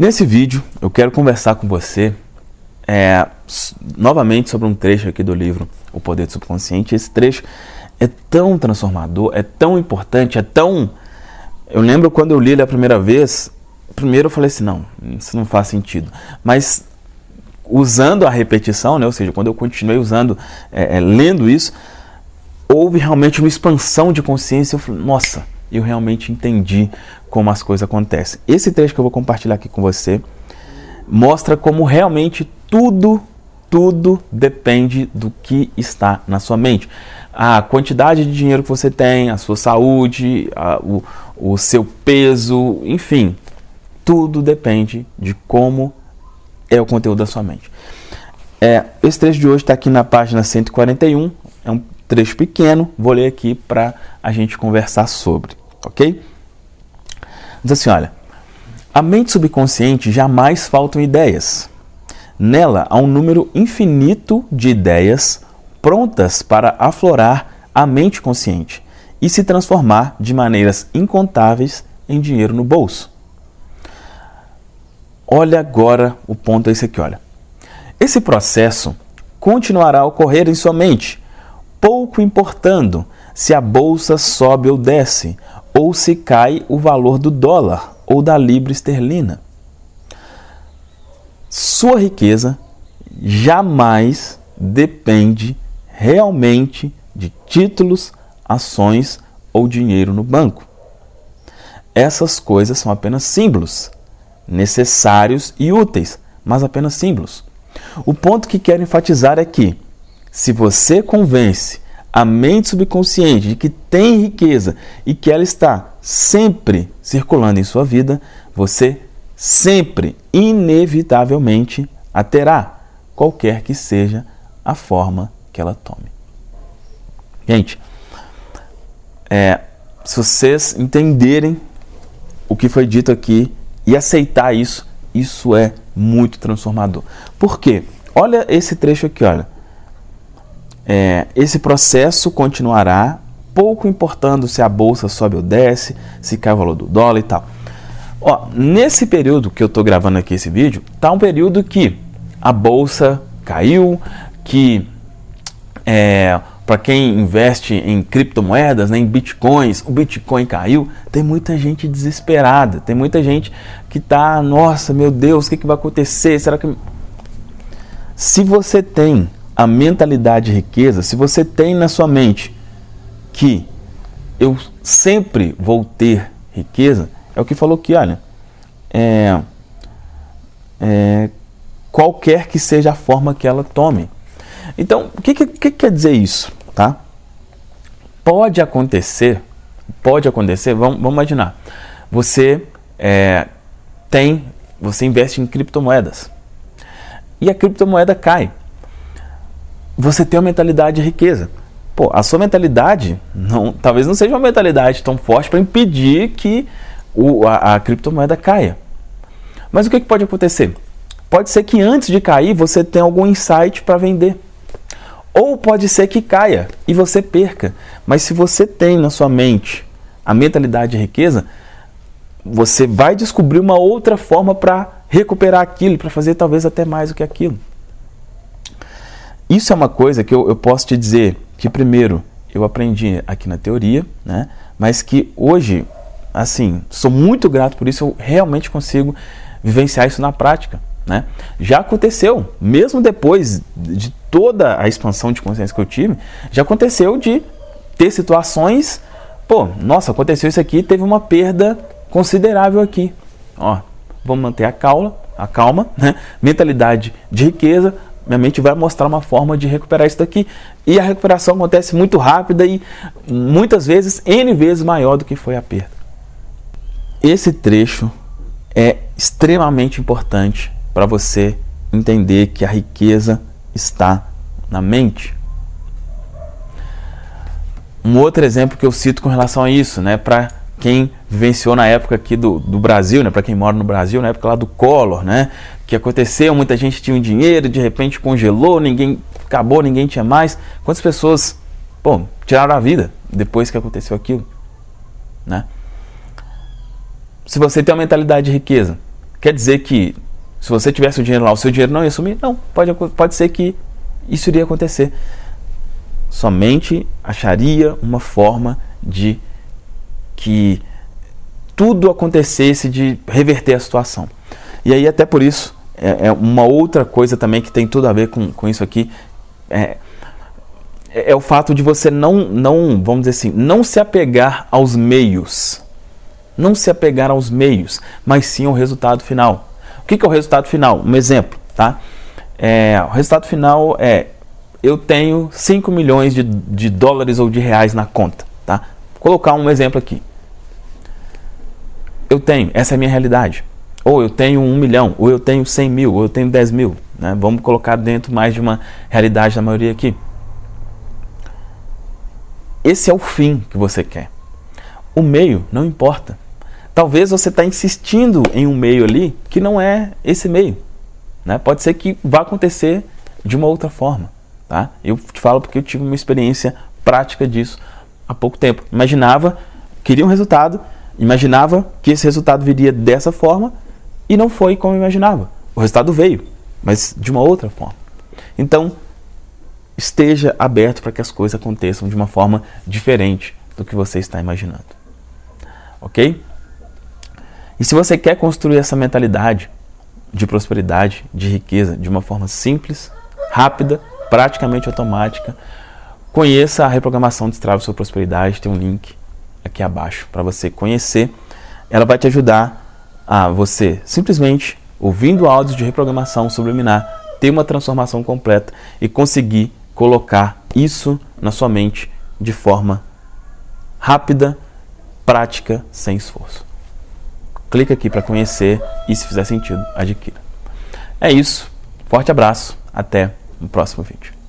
Nesse vídeo eu quero conversar com você é, novamente sobre um trecho aqui do livro O Poder do Subconsciente. Esse trecho é tão transformador, é tão importante, é tão... Eu lembro quando eu li ele a primeira vez, primeiro eu falei assim, não, isso não faz sentido. Mas usando a repetição, né, ou seja, quando eu continuei usando, é, é, lendo isso, houve realmente uma expansão de consciência. Eu falei, nossa, eu realmente entendi como as coisas acontecem. Esse trecho que eu vou compartilhar aqui com você mostra como realmente tudo, tudo depende do que está na sua mente. A quantidade de dinheiro que você tem, a sua saúde, a, o, o seu peso, enfim, tudo depende de como é o conteúdo da sua mente. É, esse trecho de hoje está aqui na página 141, é um trecho pequeno, vou ler aqui para a gente conversar sobre, ok? Diz assim, olha, a mente subconsciente jamais faltam ideias. Nela há um número infinito de ideias prontas para aflorar a mente consciente e se transformar de maneiras incontáveis em dinheiro no bolso. Olha agora o ponto esse aqui, olha. Esse processo continuará a ocorrer em sua mente, pouco importando se a bolsa sobe ou desce, ou se cai o valor do dólar ou da libra esterlina. Sua riqueza jamais depende realmente de títulos, ações ou dinheiro no banco. Essas coisas são apenas símbolos, necessários e úteis, mas apenas símbolos. O ponto que quero enfatizar é que, se você convence a mente subconsciente de que tem riqueza e que ela está sempre circulando em sua vida, você sempre, inevitavelmente, a terá, qualquer que seja a forma que ela tome. Gente, é, se vocês entenderem o que foi dito aqui e aceitar isso, isso é muito transformador. Por quê? Olha esse trecho aqui, olha é, esse processo continuará, pouco importando se a bolsa sobe ou desce, se cai o valor do dólar e tal. Ó, nesse período que eu estou gravando aqui esse vídeo, tá um período que a bolsa caiu, que é, para quem investe em criptomoedas, né, em bitcoins, o bitcoin caiu. Tem muita gente desesperada, tem muita gente que está, nossa, meu Deus, o que, que vai acontecer? Será que se você tem a mentalidade de riqueza, se você tem na sua mente que eu sempre vou ter riqueza, é o que falou aqui, olha, é, é, qualquer que seja a forma que ela tome. Então, o que, que, que quer dizer isso? Tá? Pode acontecer, pode acontecer, vamos, vamos imaginar, você é, tem, você investe em criptomoedas e a criptomoeda cai você tem uma mentalidade de riqueza. Pô, a sua mentalidade não, talvez não seja uma mentalidade tão forte para impedir que o, a, a, criptomoeda caia. Mas o que, que pode acontecer? Pode ser que antes de cair você tenha algum insight para vender. Ou pode ser que caia e você perca. Mas se você tem na sua mente a mentalidade de riqueza, você vai descobrir uma outra forma para recuperar aquilo, para fazer talvez até mais do que aquilo. Isso é uma coisa que eu, eu posso te dizer que, primeiro, eu aprendi aqui na teoria, né? mas que hoje, assim, sou muito grato por isso, eu realmente consigo vivenciar isso na prática. Né? Já aconteceu, mesmo depois de toda a expansão de consciência que eu tive, já aconteceu de ter situações, pô, nossa, aconteceu isso aqui, teve uma perda considerável aqui. Ó, vamos manter a calma, a calma, né? mentalidade de riqueza, minha mente vai mostrar uma forma de recuperar isso daqui. E a recuperação acontece muito rápida e muitas vezes N vezes maior do que foi a perda. Esse trecho é extremamente importante para você entender que a riqueza está na mente. Um outro exemplo que eu cito com relação a isso, né, para quem vivenciou na época aqui do, do Brasil, né, para quem mora no Brasil, na época lá do Collor, né, que aconteceu, muita gente tinha um dinheiro, de repente congelou, ninguém acabou, ninguém tinha mais. Quantas pessoas, pô, tiraram a vida depois que aconteceu aquilo, né? Se você tem uma mentalidade de riqueza, Quer dizer que se você tivesse o dinheiro lá, o seu dinheiro não ia sumir? Não, pode, pode ser que isso iria acontecer. Somente acharia uma forma de que tudo acontecesse de reverter a situação. E aí, até por isso, é, é uma outra coisa também que tem tudo a ver com, com isso aqui, é, é o fato de você não, não, vamos dizer assim, não se apegar aos meios. Não se apegar aos meios, mas sim ao resultado final. O que, que é o resultado final? Um exemplo, tá? É, o resultado final é, eu tenho 5 milhões de, de dólares ou de reais na conta, tá? Vou colocar um exemplo aqui. Eu tenho, essa é a minha realidade. Ou eu tenho 1 milhão, ou eu tenho 100 mil, ou eu tenho 10 mil. Né? Vamos colocar dentro mais de uma realidade da maioria aqui. Esse é o fim que você quer. O meio não importa. Talvez você está insistindo em um meio ali que não é esse meio. Né? Pode ser que vá acontecer de uma outra forma. Tá? Eu te falo porque eu tive uma experiência prática disso há pouco tempo. Imaginava, queria um resultado, imaginava que esse resultado viria dessa forma e não foi como eu imaginava. O resultado veio, mas de uma outra forma. Então, esteja aberto para que as coisas aconteçam de uma forma diferente do que você está imaginando. Ok? E se você quer construir essa mentalidade de prosperidade, de riqueza, de uma forma simples, rápida, praticamente automática, conheça a reprogramação de Destrave Sua Prosperidade, tem um link aqui abaixo para você conhecer. Ela vai te ajudar a você simplesmente, ouvindo áudios de reprogramação subliminar, ter uma transformação completa e conseguir colocar isso na sua mente de forma rápida, prática, sem esforço. Clica aqui para conhecer e se fizer sentido, adquira. É isso. Forte abraço. Até no próximo vídeo.